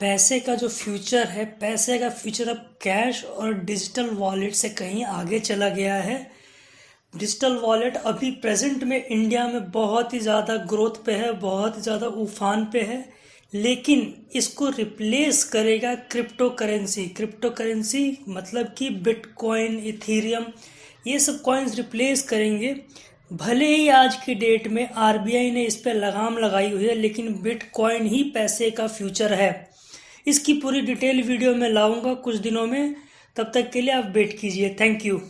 पैसे का जो फ्यूचर है, पैसे का फ्यूचर अब कैश और डिजिटल वॉलेट से कहीं आगे चला गया है। डिजिटल वॉलेट अभी प्रेजेंट में इंडिया में बहुत ही ज़्यादा ग्रोथ पे है, बहुत ही ज़्यादा उफान पे है, लेकिन इसको रिप्लेस करेगा क्रिप्टो करेंसी क्रिप्टो करेंसी मतलब कि बिटकॉइन इथीरियम ये सब कॉइन्स रिप्लेस करेंगे। भले ही आज की डेट में आरबीआई ने इस पर लगाम लगाई हुई है, लेकिन बिटकॉइन ही पैसे का फ्यूचर है। इसकी पूरी डिटेल वीडियो में लाऊँगा कुछ दिनों में। तब तक के लिए आप वेट कीजिए। Thank you